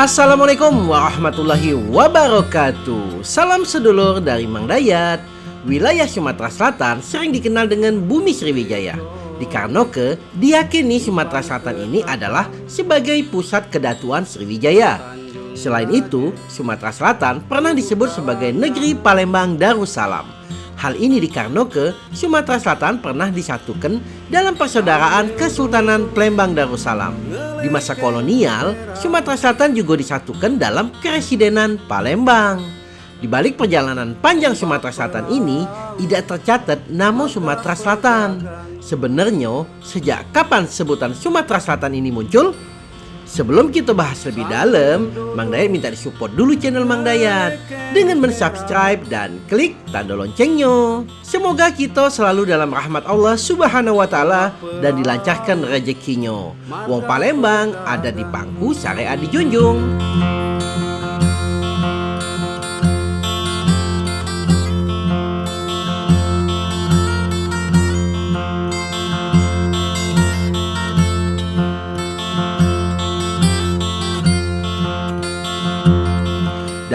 Assalamualaikum warahmatullahi wabarakatuh. Salam sedulur dari Mang Dayat. Wilayah Sumatera Selatan sering dikenal dengan Bumi Sriwijaya. Dikarenakan diyakini Sumatera Selatan ini adalah sebagai pusat kedatuan Sriwijaya. Selain itu, Sumatera Selatan pernah disebut sebagai negeri Palembang Darussalam Hal ini dikarenakan Sumatera Selatan pernah disatukan dalam persaudaraan Kesultanan Palembang Darussalam. Di masa kolonial, Sumatera Selatan juga disatukan dalam Keresidenan Palembang. Di balik perjalanan panjang Sumatera Selatan ini, tidak tercatat nama Sumatera Selatan. Sebenarnya, sejak kapan sebutan Sumatera Selatan ini muncul? Sebelum kita bahas lebih dalam, Mang Dayat minta disupport dulu channel Mang Dayat dengan mensubscribe dan klik tanda loncengnya. Semoga kita selalu dalam rahmat Allah Subhanahu wa taala dan dilancarkan rezekinya. Wong Palembang ada di pangku syariat dijunjung.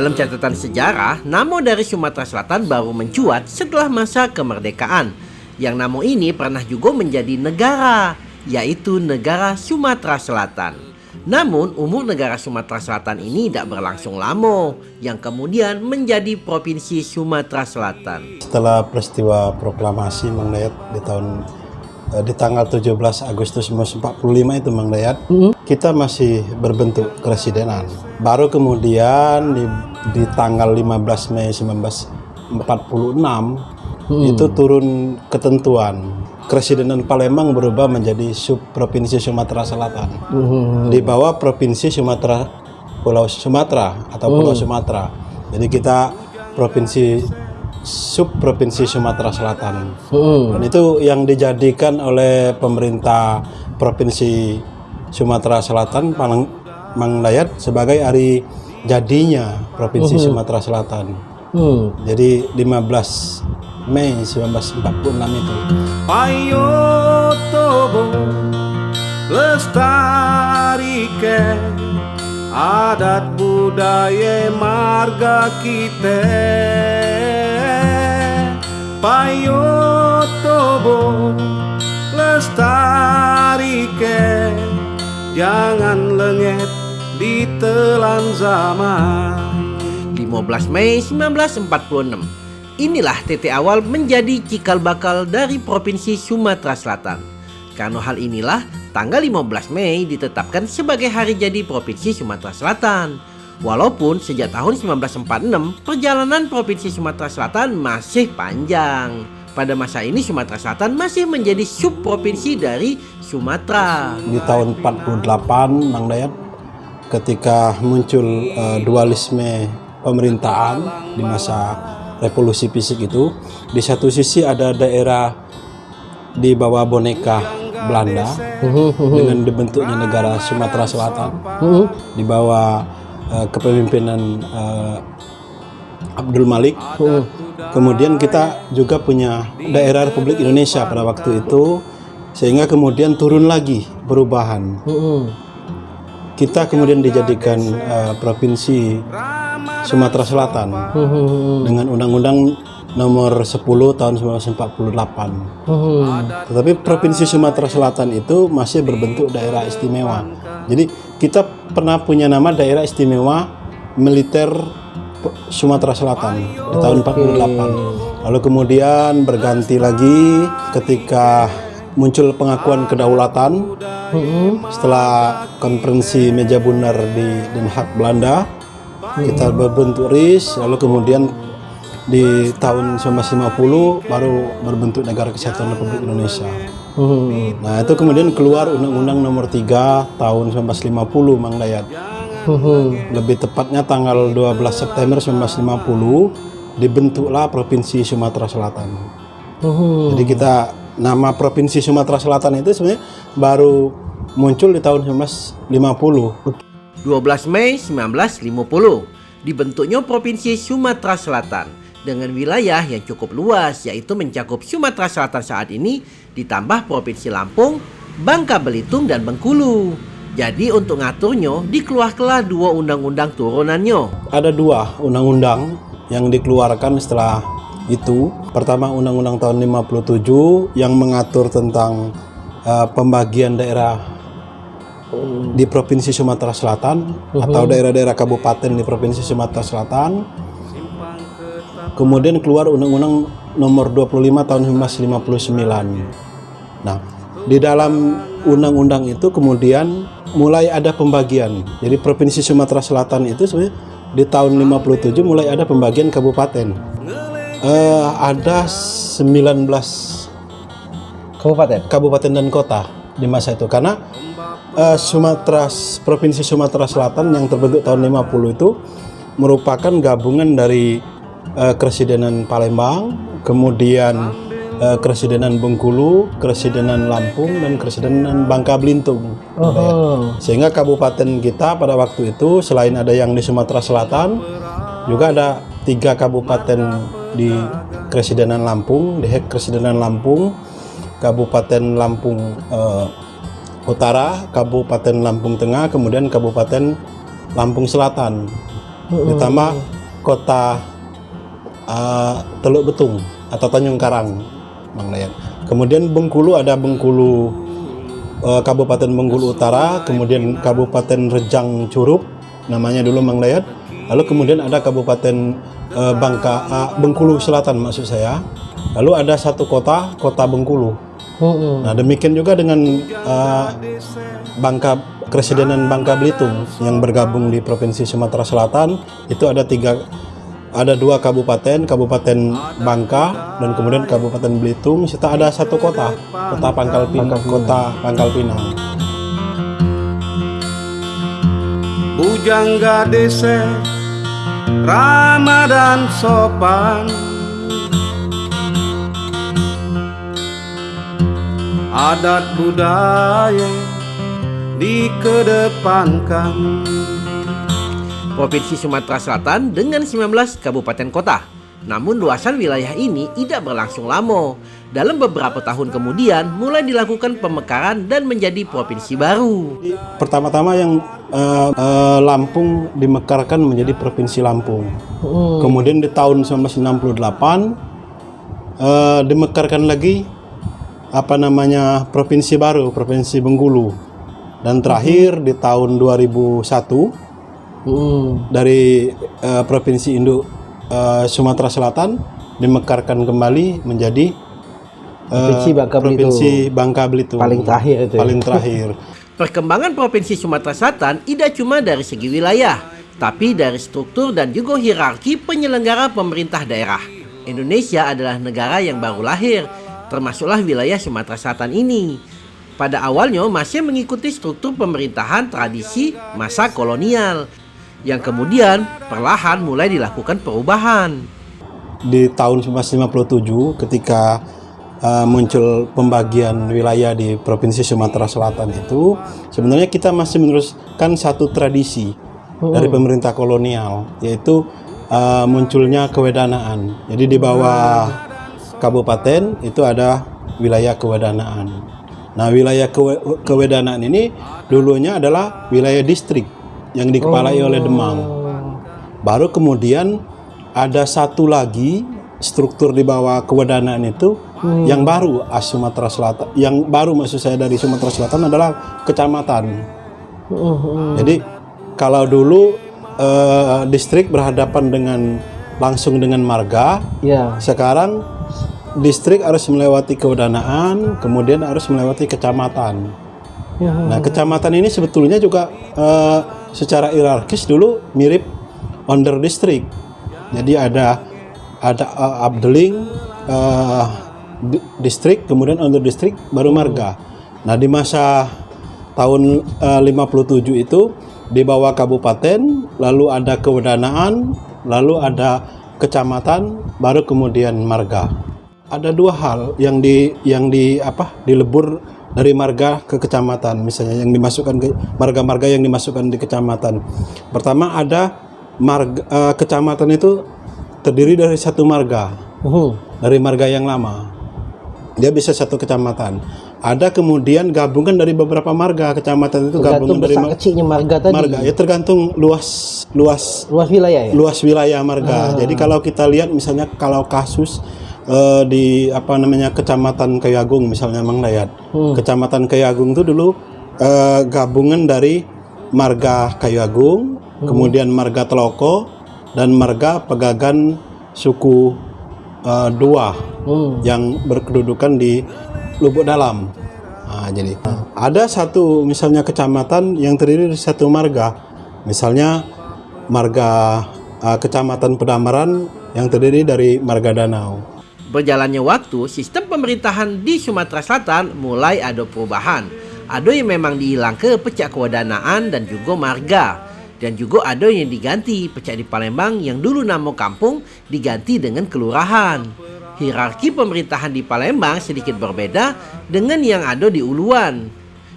Dalam catatan sejarah, nama dari Sumatera Selatan baru mencuat setelah masa kemerdekaan. Yang nama ini pernah juga menjadi negara, yaitu negara Sumatera Selatan. Namun, umur negara Sumatera Selatan ini tidak berlangsung lama, yang kemudian menjadi Provinsi Sumatera Selatan. Setelah peristiwa proklamasi Mang di tahun Eh, di tanggal 17 Agustus 1945 itu Mang Dayat, mm -hmm. kita masih berbentuk keresidenan. Baru kemudian di, di tanggal 15 Mei 1946 mm. itu turun ketentuan Keresidenan Palembang berubah menjadi sub provinsi Sumatera Selatan. Mm -hmm. Di bawah provinsi Sumatera Pulau Sumatera atau Pulau mm. Sumatera. Jadi kita provinsi sub provinsi Sumatera Selatan. Hmm. Dan itu yang dijadikan oleh pemerintah provinsi Sumatera Selatan Palang Mangdayat sebagai hari jadinya provinsi hmm. Sumatera Selatan. Hmm. Jadi 15 Mei 1946 itu. Ayo tobo lestarikan adat budaya marga kita payo tobo lestarikan jangan lengket di telan zaman 15 Mei 1946 Inilah titik awal menjadi cikal bakal dari Provinsi Sumatera Selatan. Karena hal inilah, tanggal 15 Mei ditetapkan sebagai hari jadi Provinsi Sumatera Selatan. Walaupun sejak tahun 1946 perjalanan Provinsi Sumatera Selatan masih panjang. Pada masa ini Sumatera Selatan masih menjadi subprovinsi dari Sumatera. Di tahun 48 Mang Dayat ketika muncul uh, dualisme pemerintahan di masa revolusi fisik itu di satu sisi ada daerah di bawah boneka Belanda dengan dibentuknya negara Sumatera Selatan di bawah uh, kepemimpinan uh, Abdul Malik. Uh. Kemudian kita juga punya daerah Republik Indonesia pada waktu itu, sehingga kemudian turun lagi perubahan. Kita kemudian dijadikan uh, provinsi Sumatera Selatan uh. dengan undang-undang nomor 10 tahun 1948. Uh. Tetapi provinsi Sumatera Selatan itu masih berbentuk daerah istimewa. Jadi kita pernah punya nama daerah istimewa militer Sumatera Selatan di tahun 48. Lalu kemudian berganti lagi ketika muncul pengakuan kedaulatan setelah konferensi meja bundar di Den Haag Belanda kita berbentuk RIS lalu kemudian di tahun 1950 baru berbentuk negara kesatuan Republik Indonesia. Hmm. Nah itu kemudian keluar Undang-Undang Nomor 3 tahun 1950 Mang Dayat. Hmm. Lebih tepatnya tanggal 12 September 1950 dibentuklah Provinsi Sumatera Selatan. Hmm. Jadi kita nama Provinsi Sumatera Selatan itu sebenarnya baru muncul di tahun 1950. 12 Mei 1950 dibentuknya Provinsi Sumatera Selatan dengan wilayah yang cukup luas yaitu mencakup Sumatera Selatan saat ini ditambah Provinsi Lampung, Bangka Belitung dan Bengkulu. Jadi untuk ngaturnya dikeluarkanlah dua undang-undang turunannya. Ada dua undang-undang yang dikeluarkan setelah itu. Pertama Undang-Undang tahun 57 yang mengatur tentang uh, pembagian daerah di Provinsi Sumatera Selatan atau daerah-daerah kabupaten di Provinsi Sumatera Selatan. Kemudian keluar Undang-Undang Nomor 25 tahun 1959. Nah, di dalam undang-undang itu kemudian mulai ada pembagian. Jadi Provinsi Sumatera Selatan itu sebenarnya di tahun 57 mulai ada pembagian kabupaten. Eh, ada 19 Kabupaten. kabupaten dan kota di masa itu karena eh, Sumatera Provinsi Sumatera Selatan yang terbentuk tahun 50 itu merupakan gabungan dari eh, Keresidenan Palembang, kemudian eh, Keresidenan Bengkulu, Keresidenan Lampung dan Keresidenan Bangka Belitung. Oh. Sehingga kabupaten kita pada waktu itu selain ada yang di Sumatera Selatan, juga ada tiga kabupaten di Keresidenan Lampung, di Hek Keresidenan Lampung, Kabupaten Lampung eh, Utara, Kabupaten Lampung Tengah, kemudian Kabupaten Lampung Selatan, ditambah kota eh, Teluk Betung atau Tanjung Karang, Bang Dayan. Kemudian Bengkulu ada Bengkulu eh, Kabupaten Bengkulu Utara, kemudian Kabupaten Rejang Curup, namanya dulu Mang Dayat. Lalu kemudian ada Kabupaten eh, Bangka ah, Bengkulu Selatan maksud saya. Lalu ada satu kota, Kota Bengkulu. Nah demikian juga dengan eh, Bangka Keresidenan Bangka Belitung yang bergabung di Provinsi Sumatera Selatan itu ada tiga ada dua kabupaten, Kabupaten Bangka dan kemudian Kabupaten Belitung. Serta ada satu kota, Kota Pangkal Pinang, Kota Pangkal Pinang. Bujangga dese Ramadan sopan Adat budaya dikedepankan Provinsi Sumatera Selatan dengan 19 kabupaten kota. Namun luasan wilayah ini tidak berlangsung lama. Dalam beberapa tahun kemudian mulai dilakukan pemekaran dan menjadi provinsi baru. Pertama-tama yang eh, eh, Lampung dimekarkan menjadi Provinsi Lampung. Kemudian di tahun 1968 eh, dimekarkan lagi apa namanya provinsi baru, Provinsi Bengkulu. Dan terakhir di tahun 2001 dari eh, Provinsi Induk eh, Sumatera Selatan dimekarkan kembali menjadi eh, Provinsi Bangka Belitung. Provinsi Bangka Belitung. Paling terakhir itu ya. Paling terakhir. Perkembangan Provinsi Sumatera Selatan tidak cuma dari segi wilayah, tapi dari struktur dan juga hierarki penyelenggara pemerintah daerah. Indonesia adalah negara yang baru lahir, termasuklah wilayah Sumatera Selatan ini. Pada awalnya masih mengikuti struktur pemerintahan tradisi masa kolonial, yang kemudian perlahan mulai dilakukan perubahan. di tahun 1957 ketika uh, muncul pembagian wilayah di Provinsi Sumatera Selatan itu sebenarnya kita masih meneruskan satu tradisi dari pemerintah kolonial yaitu uh, munculnya kewedanaan. Jadi di bawah kabupaten itu ada wilayah kewedanaan. Nah, wilayah kewe- kewedanaan ini dulunya adalah wilayah distrik yang dikepalai oleh Demang. Baru kemudian ada satu lagi struktur di bawah kewedanaan itu yang baru as Sumatera Selatan. Yang baru maksud saya dari Sumatera Selatan adalah kecamatan. Jadi kalau dulu eh, distrik berhadapan dengan langsung dengan marga, Ya. sekarang distrik harus melewati kewedanaan, kemudian harus melewati kecamatan. Nah, kecamatan ini sebetulnya juga eh, secara hierarkis dulu mirip under district. Jadi ada ada eh, Abdeling eh, di- distrik, kemudian under district baru marga. Nah, di masa tahun eh, 57 itu di bawah kabupaten, lalu ada kewedanaan, lalu ada kecamatan, baru kemudian marga ada dua hal yang di yang di apa dilebur dari marga ke kecamatan misalnya yang dimasukkan ke marga-marga yang dimasukkan di kecamatan. Pertama ada marga eh, kecamatan itu terdiri dari satu marga. Dari marga yang lama. Dia bisa satu kecamatan. Ada kemudian gabungan dari beberapa marga. Kecamatan itu Tergantung gabungan dari besar mar- kecilnya marga tadi. marga. Ya tergantung luas luas Luas wilayah ya? luas wilayah marga. Jadi kalau kita lihat misalnya kalau kasus eh, di apa namanya Kecamatan Kayagung misalnya Mang Dayat. Kecamatan Kayagung itu dulu eh, gabungan dari marga Kayagung, kemudian marga Teloko dan marga Pegagan suku eh, Dua Hmm. yang berkedudukan di Lubuk Dalam. Nah, jadi ada satu misalnya kecamatan yang terdiri dari satu marga, misalnya marga uh, kecamatan Pedamaran yang terdiri dari marga Danau. Berjalannya waktu, sistem pemerintahan di Sumatera Selatan mulai ada perubahan. Ada yang memang dihilang ke pecah kewadanaan dan juga marga. Dan juga ada yang diganti pecah di Palembang yang dulu nama kampung diganti dengan kelurahan. Hierarki pemerintahan di Palembang sedikit berbeda dengan yang ada di Uluan.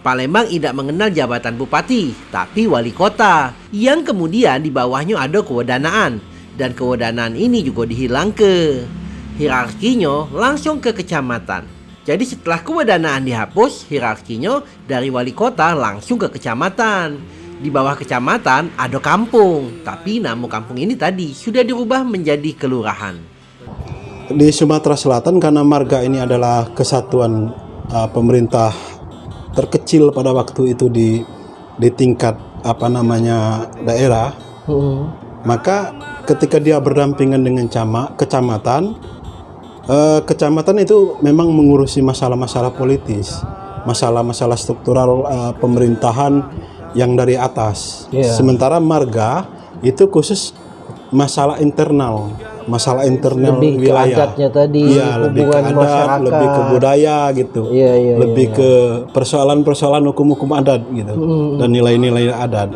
Palembang tidak mengenal jabatan bupati, tapi wali kota, yang kemudian di bawahnya ada kewadanaan, dan kewadanaan ini juga dihilang ke. Hierarkinya langsung ke kecamatan. Jadi setelah kewadanaan dihapus, hierarkinya dari wali kota langsung ke kecamatan. Di bawah kecamatan ada kampung, tapi nama kampung ini tadi sudah dirubah menjadi kelurahan. Di Sumatera Selatan karena marga ini adalah kesatuan uh, pemerintah terkecil pada waktu itu di di tingkat apa namanya daerah, maka ketika dia berdampingan dengan cama, kecamatan, eh, kecamatan itu memang mengurusi masalah-masalah politis, masalah-masalah struktural eh, pemerintahan yang dari atas. Iya. Sementara marga itu khusus masalah internal, masalah internal Lebih wilayah. adatnya tadi, Iya, lebih ke adat, masyarakat. lebih ke budaya gitu. Iya, iya, lebih ke persoalan-persoalan hukum-hukum adat gitu dan nilai-nilai adat.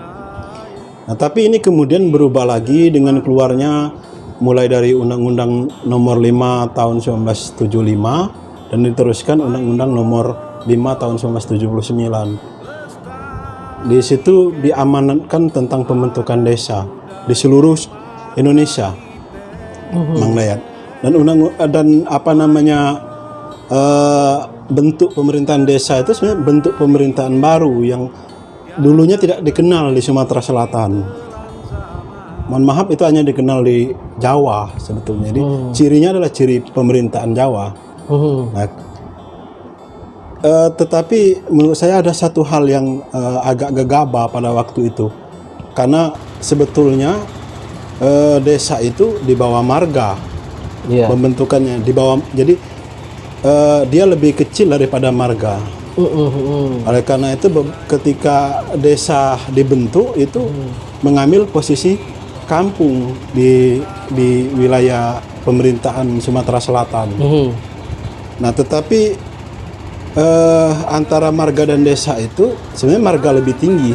Nah, tapi ini kemudian berubah lagi dengan keluarnya mulai dari Undang-Undang Nomor 5 Tahun 1975 dan diteruskan Undang-Undang Nomor 5 Tahun 1979. Di situ diamanatkan tentang pembentukan desa di seluruh Indonesia. Mang Dayat. Dan undang dan apa namanya eh, bentuk pemerintahan desa itu sebenarnya bentuk pemerintahan baru yang dulunya tidak dikenal di Sumatera Selatan. Mohon maaf itu hanya dikenal di Jawa sebetulnya. Jadi cirinya adalah ciri pemerintahan Jawa. Nah, eh, tetapi menurut saya ada satu hal yang eh, agak gegabah pada waktu itu, karena sebetulnya eh, desa itu di bawah marga Iya. pembentukannya di bawah. Jadi eh, dia lebih kecil daripada marga. Oleh karena itu ketika desa dibentuk itu mengambil posisi kampung di di wilayah pemerintahan Sumatera Selatan. Nah, tetapi eh, antara marga dan desa itu sebenarnya marga lebih tinggi.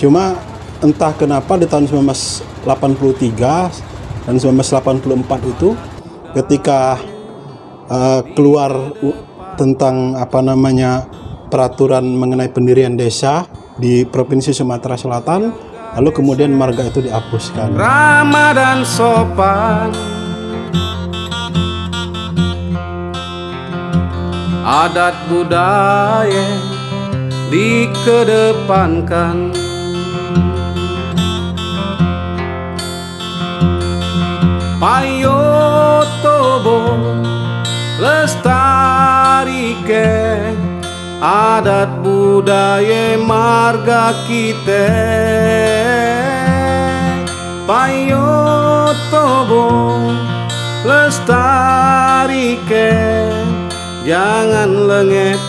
Cuma entah kenapa di tahun 1983 dan 1984 itu ketika eh, keluar tentang apa namanya peraturan mengenai pendirian desa di Provinsi Sumatera Selatan, lalu kemudian marga itu dihapuskan. ramah dan sopan. Adat budaya dikedepankan. Payo tobo lestarike adat budaya marga kita Payo tobo lestarike jangan lengket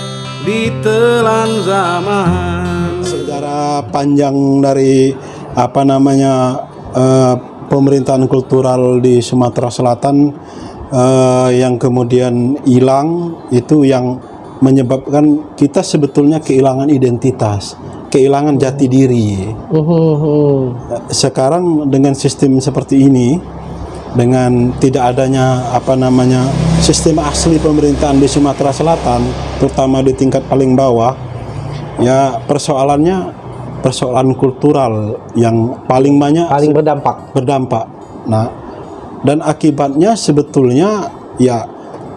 ditelan zaman. Sejarah panjang dari apa namanya eh, pemerintahan kultural di Sumatera Selatan eh, yang kemudian hilang itu yang menyebabkan kita sebetulnya kehilangan identitas, kehilangan jati diri. Sekarang dengan sistem seperti ini dengan tidak adanya apa namanya sistem asli pemerintahan di Sumatera Selatan, terutama di tingkat paling bawah, ya persoalannya persoalan kultural yang paling banyak Paling berdampak. berdampak. Nah, dan akibatnya sebetulnya ya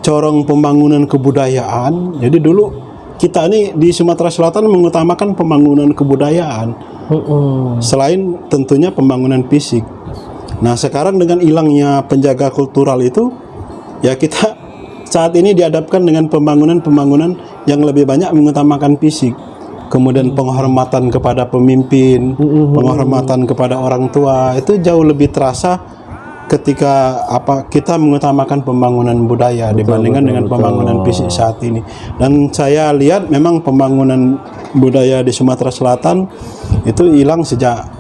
corong pembangunan kebudayaan. Jadi dulu kita ini di Sumatera Selatan mengutamakan pembangunan kebudayaan Mm-mm. selain tentunya pembangunan fisik. Nah, sekarang dengan hilangnya penjaga kultural itu ya kita saat ini dihadapkan dengan pembangunan-pembangunan yang lebih banyak mengutamakan fisik. Kemudian penghormatan kepada pemimpin, penghormatan kepada orang tua itu jauh lebih terasa ketika apa kita mengutamakan pembangunan budaya dibandingkan dengan pembangunan fisik saat ini. Dan saya lihat memang pembangunan budaya di Sumatera Selatan itu hilang sejak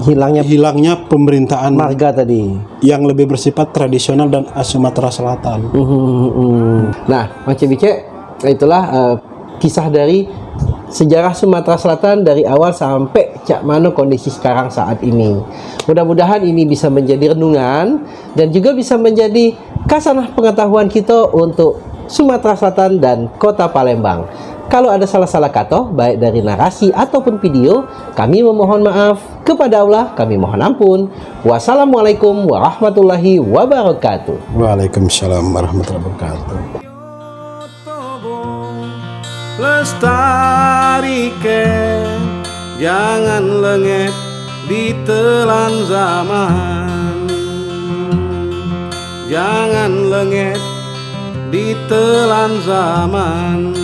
Hilangnya hilangnya pemerintahan marga tadi. yang lebih bersifat tradisional dan Sumatera Selatan. Mhm. Nah, Mang Cebice, itulah eh, kisah dari sejarah Sumatera Selatan dari awal sampai cak mana kondisi sekarang saat ini. Mudah-mudahan ini bisa menjadi renungan dan juga bisa menjadi kasanah pengetahuan kita untuk Sumatera Selatan dan Kota Palembang. Kalau ada salah-salah kata, baik dari narasi ataupun video, kami memohon maaf. Kepada Allah, kami mohon ampun. Wassalamualaikum warahmatullahi wabarakatuh. Waalaikumsalam warahmatullahi wabarakatuh. Lestarikan jangan lengket ditelan zaman. Jangan lengket ditelan zaman